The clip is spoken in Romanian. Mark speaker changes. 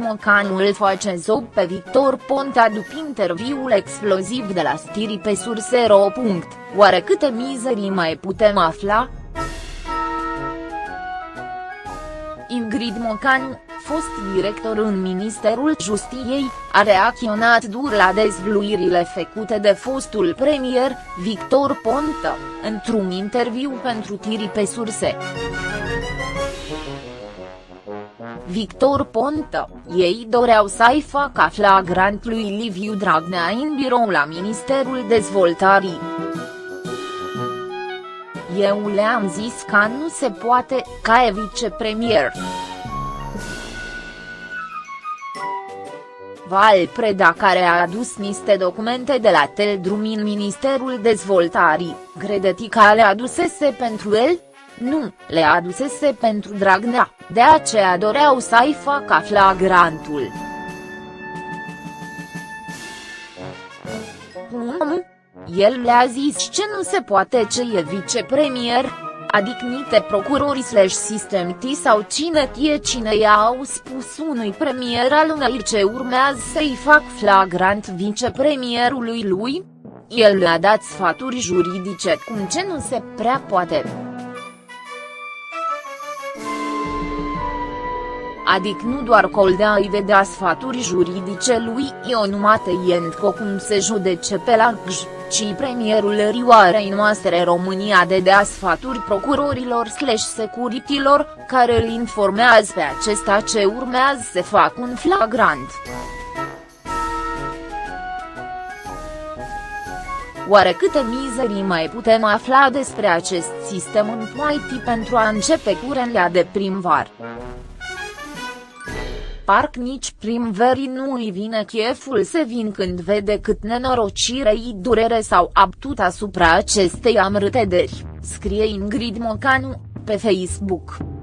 Speaker 1: Mocanu îl face zob pe Victor Ponta după interviul exploziv de la Stiri pe Surse.ro. Oare câte mizerii mai putem afla? Ingrid Mocanu, fost director în Ministerul Justiției, a reacționat dur la dezvluirile făcute de fostul premier, Victor Ponta, într-un interviu pentru Tiri pe surse. Victor Ponta, ei doreau să-i facă flagrant lui Liviu Dragnea în birou la Ministerul Dezvoltării. Eu le-am zis că nu se poate, ca e vicepremier. Val Preda care a adus niște documente de la Teldrum în Ministerul Dezvoltării, Gredeti că le adusese pentru el? Nu, le adusese pentru Dragnea, de aceea doreau să-i facă flagrantul. El le-a zis ce nu se poate ce e vicepremier, adică nite procurori slash sistemti sau cine tie cine i-au spus unui premier al unei ce urmează să-i fac flagrant vicepremierului lui? El le-a dat sfaturi juridice cum ce nu se prea poate. Adică nu doar Coldea îi vedea sfaturi juridice lui Ionumate Ientco cum se judece pe la Gj ci premierul Rioarei noastre România de dea sfaturi procurorilor slash securitilor, care îl informează pe acesta ce urmează să fac un flagrant. Oare câte mizerii mai putem afla despre acest sistem în IT pentru a începe curenlea de primvar? Parc nici primverii nu îi vine cheful să vin când vede cât nenorocire-i durere sau abtut asupra acestei amrâtederi, scrie Ingrid Mocanu, pe Facebook.